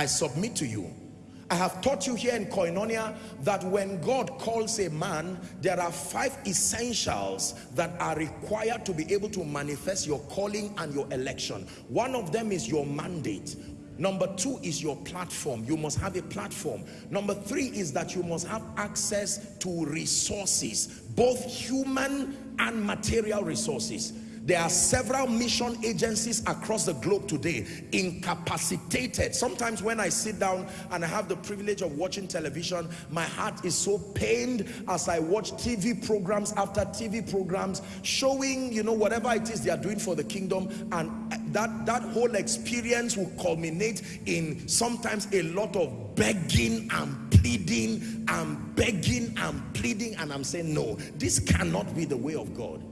I submit to you. I have taught you here in Koinonia that when God calls a man, there are five essentials that are required to be able to manifest your calling and your election. One of them is your mandate. Number two is your platform. You must have a platform. Number three is that you must have access to resources, both human and material resources. There are several mission agencies across the globe today, incapacitated. Sometimes when I sit down and I have the privilege of watching television, my heart is so pained as I watch TV programs after TV programs showing, you know, whatever it is they are doing for the kingdom. And that, that whole experience will culminate in sometimes a lot of begging and pleading and begging and pleading. And I'm saying, no, this cannot be the way of God.